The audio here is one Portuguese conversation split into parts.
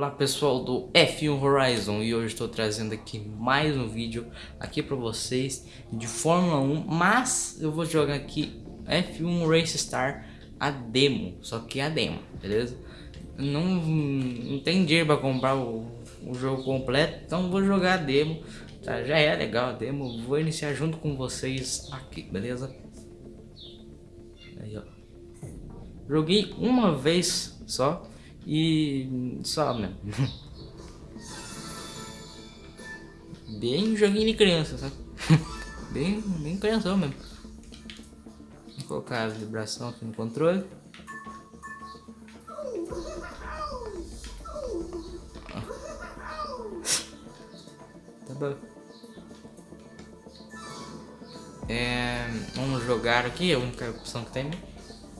Olá pessoal do F1 Horizon e hoje estou trazendo aqui mais um vídeo aqui para vocês de Fórmula 1 Mas eu vou jogar aqui F1 Race Star a demo, só que a demo, beleza? Não, não tem dinheiro para comprar o, o, jogo completo, então vou jogar a demo tá? Já é legal a demo, vou iniciar junto com vocês aqui, beleza? Aí ó Joguei uma vez só e só mesmo. bem joguinho de criança, sabe? bem, bem criança mesmo. Vou colocar a vibração aqui no controle. Tá bom. É, vamos jogar aqui, a única opção que tem. Né?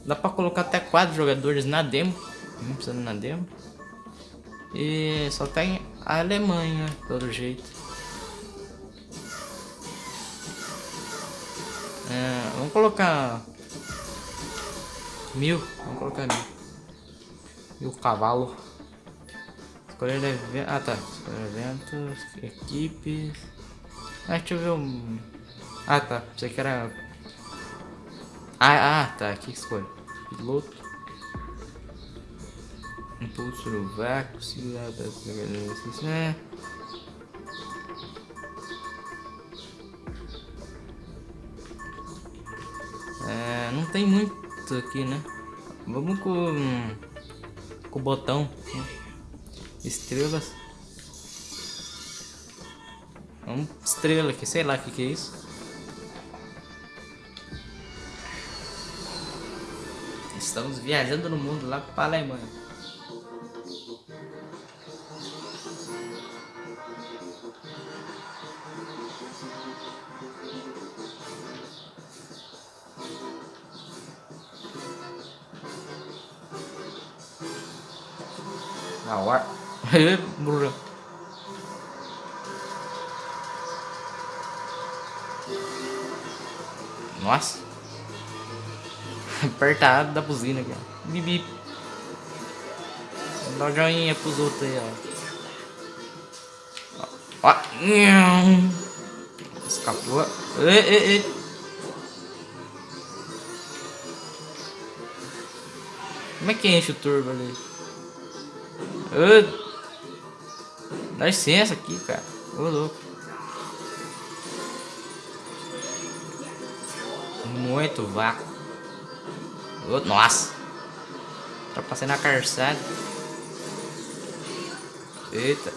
Dá pra colocar até quatro jogadores na demo. Não precisa na demo. E só tem a Alemanha, pelo jeito. É, vamos colocar mil. Vamos colocar mil. Mil cavalo. Escolher evento. Ah tá. Escolher eventos. Equipes. Ah, deixa eu ver um. Ah tá. Você que era. Ah, ah tá. Aqui escolhe. Piloto. Impulso no vácuo, segurado para é. é. Não tem muito aqui, né? Vamos com, com o botão. Né? Estrelas. Vamos estrela aqui, sei lá o que, que é isso. Estamos viajando no mundo lá para a Alemanha. Burro. Nossa. Apertado da buzina aqui, ó. Dá joinha pros outros aí, ó. Ó. Escapou. Ei, ei, ei. Como é que enche o turbo ali? Dá licença aqui, cara. Ô, louco. Muito vácuo. Ô, nossa. Ultrapassei na calçada. Eita.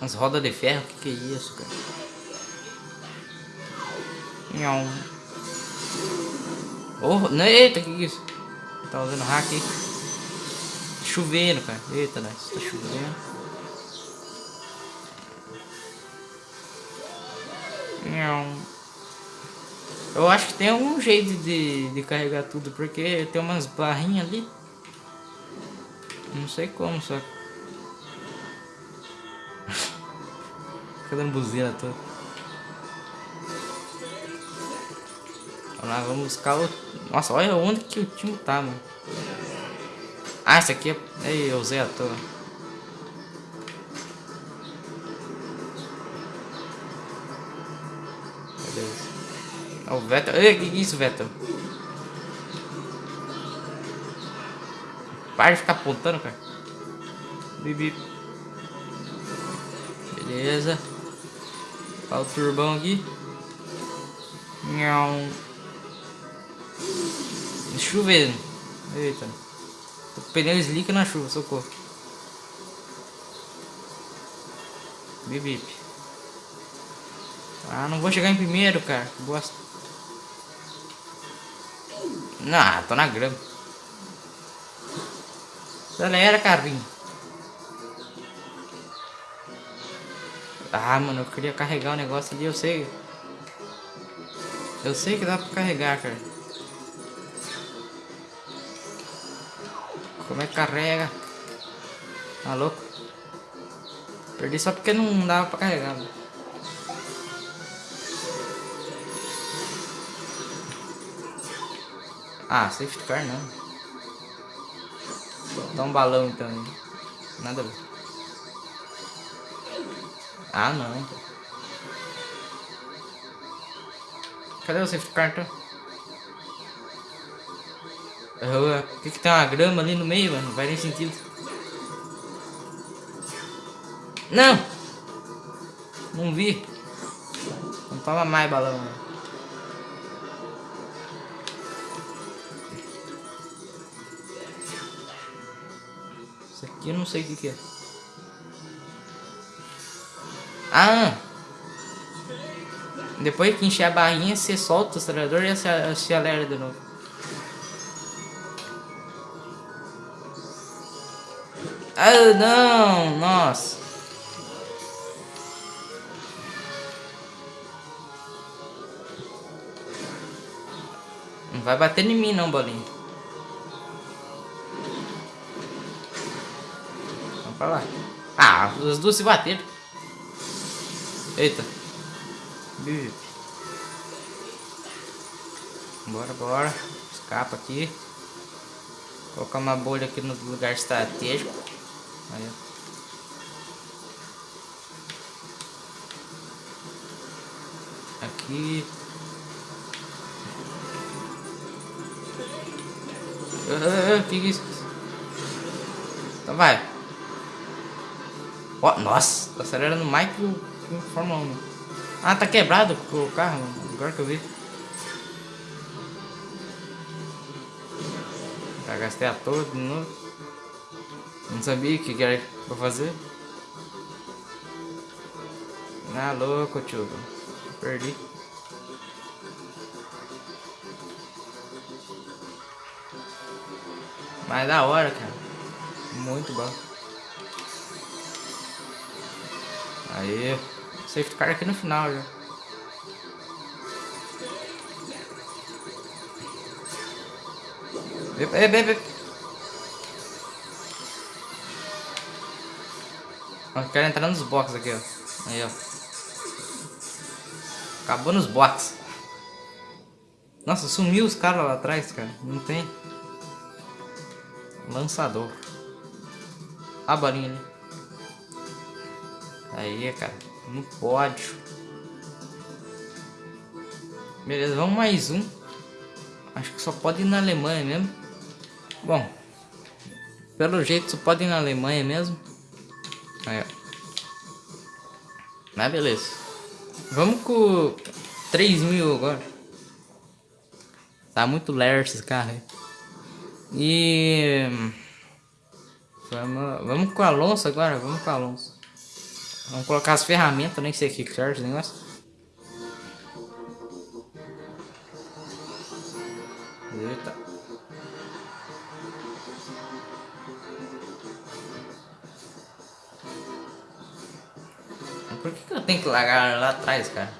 As rodas de ferro, que, que é isso, cara? Não. Oh, eita, que, que é isso? Tá usando hack aí. Chovendo, cara. Eita, né? Tá chovendo. Eu acho que tem algum jeito de, de carregar tudo, porque tem umas barrinhas ali. Não sei como, só. Fica dando buzina toda. Vamos lá, vamos buscar o... Nossa, olha onde que o time tá, mano. Ah, esse aqui é... Ei, eu usei à toa. É o Vettel. Ei, que, que é isso, Vettel? Para de ficar apontando, cara. Bibi. Beleza. Olha o turbão aqui. Não. Chovendo. Eita. O pneu slick na chuva, socorro. Bip. Ah, não vou chegar em primeiro, cara. Bosta. Não, tô na grama. Acelera, carrinho. Ah, mano, eu queria carregar o negócio ali, eu sei. Eu sei que dá pra carregar, cara. Como é que carrega? Tá louco? Perdi só porque não dava pra carregar. Mano. Ah, safety car não. Dá um balão então. Nada a ver. Ah, não. Cadê o safety car, então? Por que, que tem uma grama ali no meio, mano? Não faz nem sentido. Não! Não vi. Não toma mais balão, mano. Isso aqui eu não sei o que, é. Ah! Depois que encher a barrinha, você solta o acelerador e acelera de novo. Ah, não! Nossa! Não vai bater em mim não, bolinha. Pra lá. Ah, os duas se bateram. Eita. Bora, bora. Escapa aqui. Colocar uma bolha aqui no lugar estratégico. Aí. Aqui. Ah, que isso? Então vai. Ó, oh, nossa, tá acelerando mais que o, que o Fórmula 1. Ah, tá quebrado o carro, agora que eu vi. Já gastei a toa de novo. Não sabia o que era pra fazer. Ah, louco, tio. Perdi. Mas da hora, cara. Muito bom. Aí. Safety car aqui no final já. Bebe, bebe. Eu quero entrar nos boxes aqui, ó. Aí, ó. Acabou nos boxes. Nossa, sumiu os caras lá atrás, cara. Não tem. Lançador. A balinha ali. Aí, cara. No pódio. Beleza, vamos mais um. Acho que só pode ir na Alemanha mesmo. Bom. Pelo jeito só pode ir na Alemanha mesmo. Aí, ó. Mas beleza. Vamos com 3 mil agora. Tá muito ler esse carro aí. E... Vamos, vamos com o Alonso agora, vamos com o Alonso. Vamos colocar as ferramentas, nem sei o que serve esse negócio. Eita. Por que, que eu tenho que largar lá atrás, cara?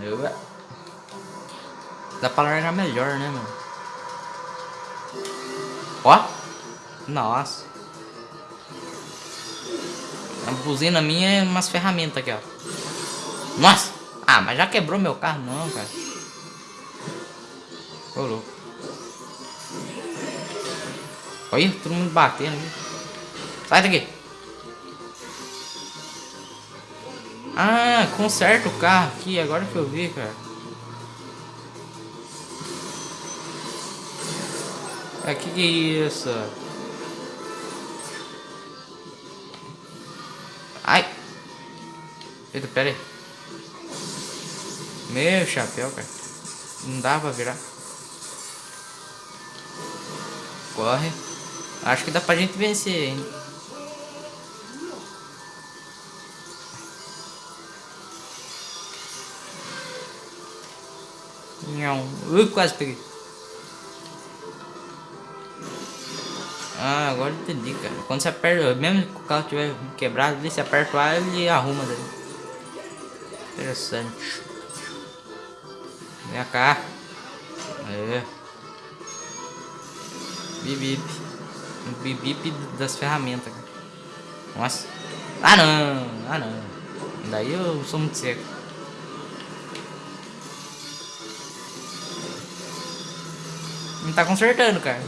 Eu... Dá pra largar melhor, né, mano? Ó. Nossa. A buzina minha é umas ferramentas aqui, ó. Nossa. Ah, mas já quebrou meu carro, não, cara. Ô, louco. Olha, todo mundo batendo aqui. Sai daqui. Ah, conserta o carro aqui, agora que eu vi, cara. É, que que é isso? Eita, pera aí. Meu chapéu, cara. Não dá pra virar. Corre. Acho que dá pra gente vencer ainda. Não. Ui, quase peguei. Ah, agora entendi, cara. Quando você aperta, mesmo que o carro tiver quebrado, você aperta o ar, ele arruma daí. Interessante. Vem cá. É. Bip bip. Bip bip das ferramentas. Nossa. Ah não, ah não. Daí eu sou muito seco. Não tá consertando, cara.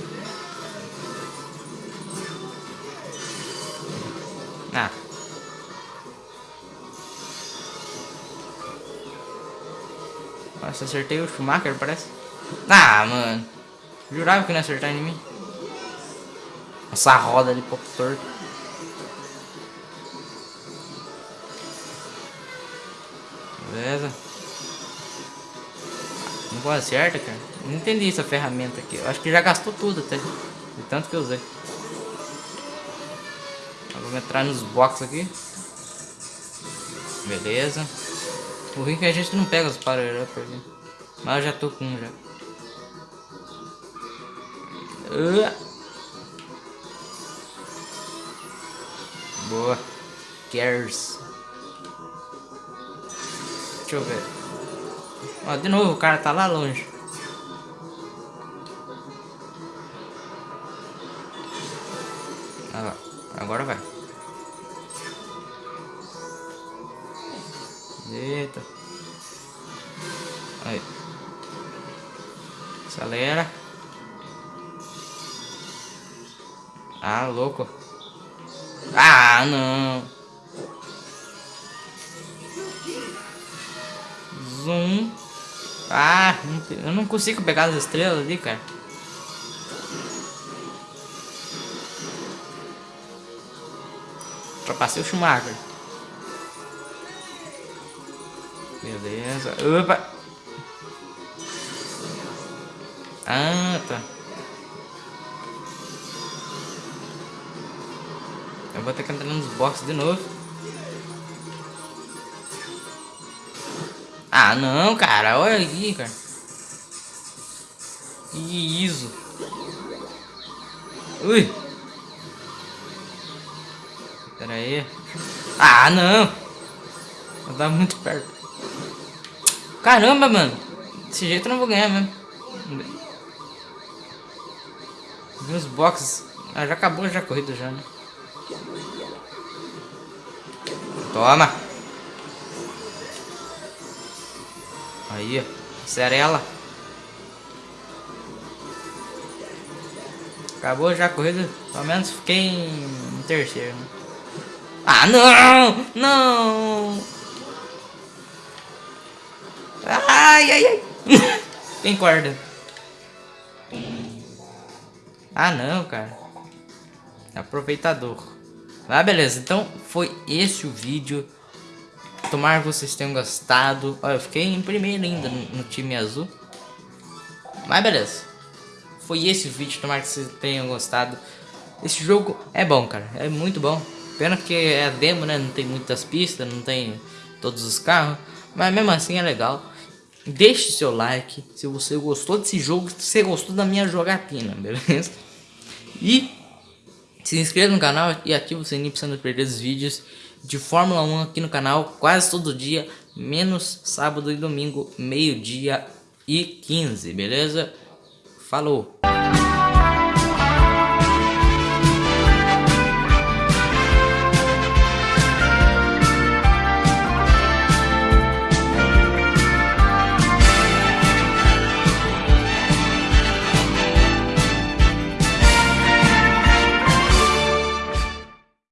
Nossa, acertei o Schumacher, parece. Ah, mano. Jurava que não ia acertar em mim. Essa roda ali, pouco torto. Beleza. Não acerta, cara. Não entendi essa ferramenta aqui. Eu acho que já gastou tudo até. De tanto que eu usei. Vamos entrar nos boxes aqui. Beleza. O que a gente não pega os power up aqui. Mas eu já tô com um já. Uh. Boa. Cares. Deixa eu ver. Ó, de novo, o cara tá lá longe. Ah. Agora vai. Aí. Acelera. Ah, louco. Ah, não. Zoom. Ah, eu não consigo pegar as estrelas ali, cara. Ultrapassei o Schumacher. Beleza. Opa! Ah, tá. Eu vou ter que entrar nos boxes de novo. Ah, não, cara. Olha aqui, cara. Que isso. Ui. Pera aí. Ah, não. Tá muito perto. Caramba, mano. Desse jeito eu não vou ganhar mesmo. Os boxes. Ah, já acabou já a corrida já, né? Toma. Aí, Cerela. Acabou já a corrida. Pelo menos fiquei em terceiro. Né? Ah, não! Não! Ai, ai, ai! Tem corda. Ah, não, cara. Aproveitador. Ah, beleza. Então, foi esse o vídeo. Tomara que vocês tenham gostado. Olha, eu fiquei em primeiro ainda no, time azul. Mas beleza. Foi esse o vídeo. Tomara que vocês tenham gostado. Esse jogo é bom, cara. É muito bom. Pena que é demo, né? Não tem muitas pistas, não tem todos os carros. Mas mesmo assim é legal. Deixe seu like se você gostou desse jogo, se você gostou da minha jogatina, beleza? E se inscreva no canal e ative o sininho para não perder os vídeos de Fórmula 1 aqui no canal quase todo dia, menos sábado e domingo, meio-dia e 15, beleza? Falou!